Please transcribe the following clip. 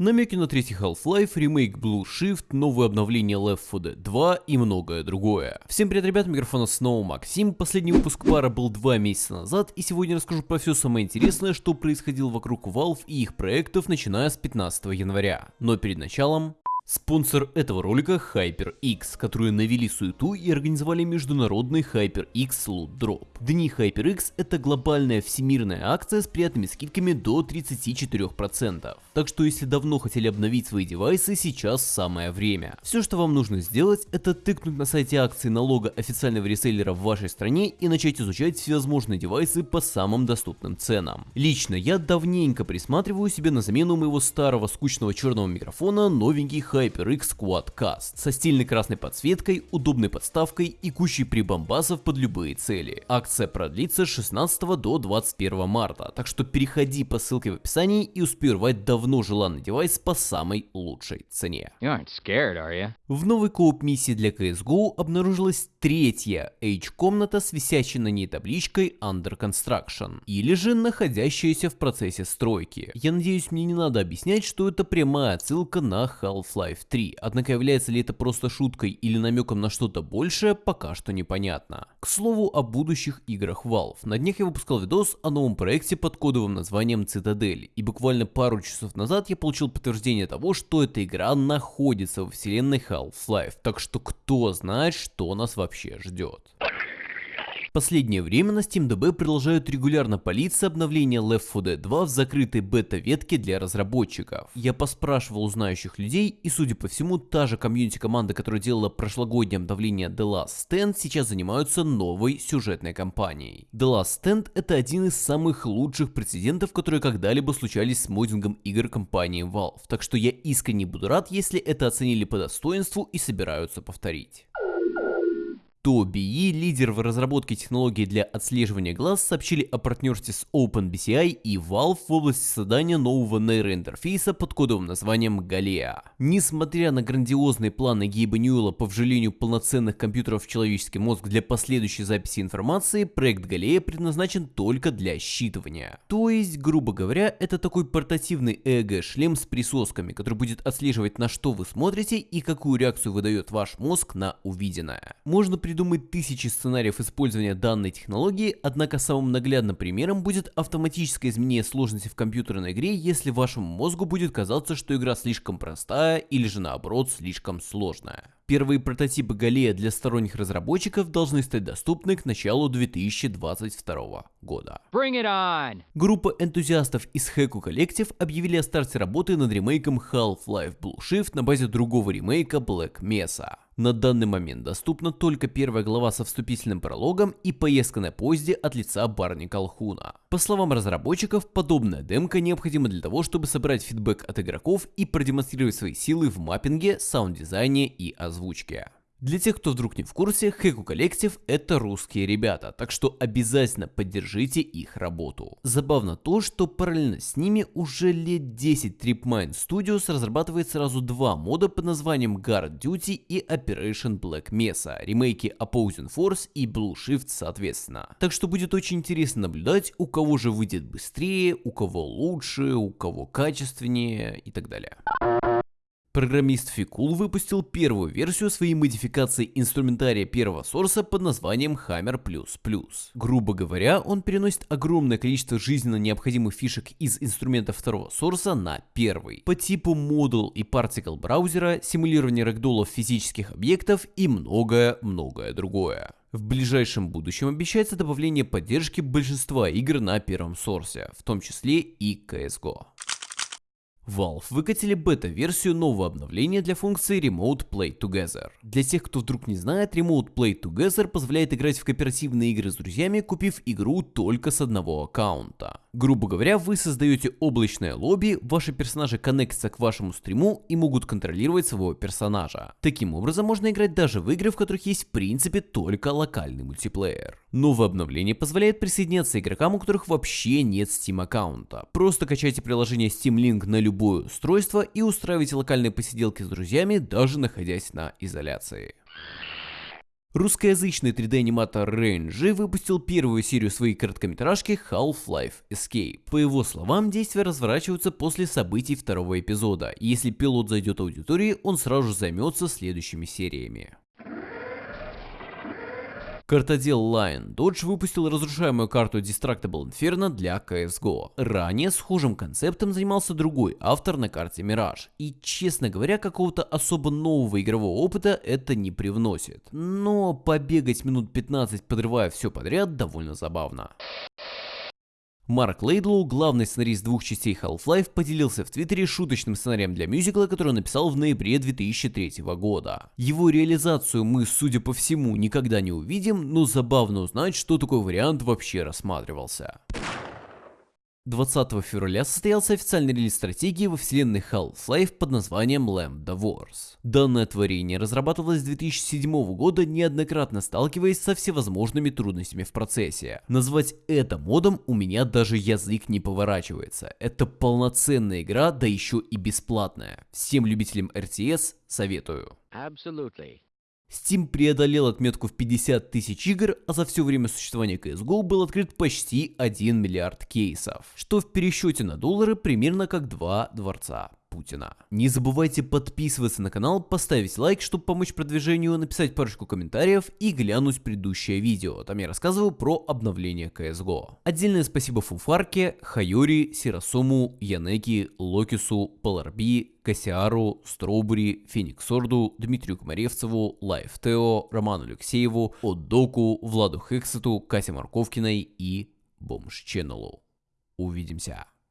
Намеки на третий Half-Life, ремейк Blue Shift, новое обновление Left 4 Dead 2 и многое другое. Всем привет, ребят, микрофона снова Максим. Последний выпуск пара был два месяца назад, и сегодня расскажу про все самое интересное, что происходило вокруг Valve и их проектов, начиная с 15 января. Но перед началом... Спонсор этого ролика HyperX, которые навели суету и организовали международный HyperX Loot Drop. Дни HyperX это глобальная всемирная акция с приятными скидками до 34%. Так что если давно хотели обновить свои девайсы, сейчас самое время. Все, что вам нужно сделать, это тыкнуть на сайте акции на лого официального реселлера в вашей стране и начать изучать всевозможные девайсы по самым доступным ценам. Лично я давненько присматриваю себе на замену моего старого скучного черного микрофона новенький HyperX Quadcast со стильной красной подсветкой, удобной подставкой и кучей прибамбасов под любые цели. Акция продлится с 16 до 21 марта, так что переходи по ссылке в описании и успей урвать давно желанный девайс по самой лучшей цене. Scared, в новой кооп миссии для CSGO обнаружилась третья H-комната с висящей на ней табличкой Under Construction, или же находящаяся в процессе стройки. Я надеюсь мне не надо объяснять, что это прямая отсылка на Half-Life Half-Life 3, однако является ли это просто шуткой или намеком на что-то большее, пока что непонятно. К слову о будущих играх Valve. На днях я выпускал видос о новом проекте под кодовым названием Цитадель, и буквально пару часов назад я получил подтверждение того, что эта игра находится во вселенной Half-Life, так что кто знает, что нас вообще ждет. Последнее время на SteamDB продолжают регулярно палиться обновления Left 4 Dead 2 в закрытой бета-ветке для разработчиков. Я поспрашивал у знающих людей, и судя по всему, та же комьюнити команда, которая делала прошлогоднее обновление The Last Stand, сейчас занимаются новой сюжетной кампанией. The Last Stand это один из самых лучших прецедентов, которые когда-либо случались с моддингом игр компании Valve, так что я искренне буду рад, если это оценили по достоинству и собираются повторить то BE, лидер в разработке технологий для отслеживания глаз, сообщили о партнерстве с OpenBCI и Valve в области создания нового нейроинтерфейса под кодовым названием Galea. Несмотря на грандиозные планы Гейба Ньюэлла по вживлению полноценных компьютеров в человеческий мозг для последующей записи информации, проект Galea предназначен только для считывания. То есть, грубо говоря, это такой портативный ЭЭГ-шлем с присосками, который будет отслеживать на что вы смотрите и какую реакцию выдает ваш мозг на увиденное. Можно придумать тысячи сценариев использования данной технологии, однако самым наглядным примером будет автоматическое изменение сложности в компьютерной игре, если вашему мозгу будет казаться, что игра слишком простая или же наоборот слишком сложная. Первые прототипы Галея для сторонних разработчиков должны стать доступны к началу 2022 года. Группа энтузиастов из Heku Collective объявили о старте работы над ремейком Half-Life Blue Shift на базе другого ремейка Black Mesa. На данный момент доступна только первая глава со вступительным прологом и поездка на поезде от лица Барни Колхуна. По словам разработчиков, подобная демка необходима для того, чтобы собрать фидбэк от игроков и продемонстрировать свои силы в маппинге, саунд-дизайне и озвучке. Для тех, кто вдруг не в курсе, Хэку Коллектив это русские ребята, так что обязательно поддержите их работу. Забавно то, что параллельно с ними уже лет 10 Tripmine Studios разрабатывает сразу два мода под названием Guard Duty и Operation Black Mesa, ремейки Opposing Force и Blue Shift соответственно. Так что будет очень интересно наблюдать, у кого же выйдет быстрее, у кого лучше, у кого качественнее и так далее. Программист Фикул выпустил первую версию своей модификации инструментария первого сорса под названием Hammer++. Грубо говоря, он переносит огромное количество жизненно необходимых фишек из инструмента второго сорса на первый. По типу Model и Particle браузера, симулирование рэгдолов физических объектов и многое-многое другое. В ближайшем будущем обещается добавление поддержки большинства игр на первом сорсе, в том числе и CSGO. Valve выкатили бета-версию нового обновления для функции Remote Play Together. Для тех, кто вдруг не знает, Remote Play Together позволяет играть в кооперативные игры с друзьями, купив игру только с одного аккаунта. Грубо говоря, вы создаете облачное лобби, ваши персонажи коннектятся к вашему стриму и могут контролировать своего персонажа. Таким образом, можно играть даже в игры, в которых есть в принципе только локальный мультиплеер. Новое обновление позволяет присоединяться игрокам, у которых вообще нет Steam аккаунта. Просто качайте приложение Steam Link на любое устройство и устраивайте локальные посиделки с друзьями, даже находясь на изоляции. Русскоязычный 3D-аниматор Range выпустил первую серию своей короткометражки Half-Life Escape. По его словам, действия разворачиваются после событий второго эпизода, и если пилот зайдет аудитории, он сразу же займется следующими сериями. Картодел Lion Dodge выпустил разрушаемую карту Distractable Inferno для CSGO. Ранее схожим концептом занимался другой автор на карте Mirage. И, честно говоря, какого-то особо нового игрового опыта это не привносит. Но побегать минут 15, подрывая все подряд, довольно забавно. Марк Лейдлоу, главный сценарист двух частей Half-Life, поделился в Твиттере шуточным сценарием для мюзикла, который он написал в ноябре 2003 года. Его реализацию мы, судя по всему, никогда не увидим, но забавно узнать, что такой вариант вообще рассматривался. 20 февраля состоялся официальный релиз стратегии во вселенной Half-Life под названием Lambda Wars. Данное творение разрабатывалось с 2007 года, неоднократно сталкиваясь со всевозможными трудностями в процессе. Назвать это модом у меня даже язык не поворачивается. Это полноценная игра, да еще и бесплатная. Всем любителям RTS советую. Absolutely. Steam преодолел отметку в 50 тысяч игр, а за все время существования CSGO был открыт почти 1 миллиард кейсов, что в пересчете на доллары примерно как два дворца. Путина. Не забывайте подписываться на канал, поставить лайк, чтобы помочь продвижению, написать парочку комментариев и глянуть предыдущее видео. Там я рассказываю про обновление CSGO. Отдельное спасибо Фуфарке, Хайори, Сирасому, Янеки, Локису, Поларби, Кассиару, Строубери, Фениксорду, Дмитрию Комаревцеву, Лайф Тео, Роману Алексееву, Отдоку, Владу Хексету, Кате Марковкиной и Бомж Ченнелу. Увидимся.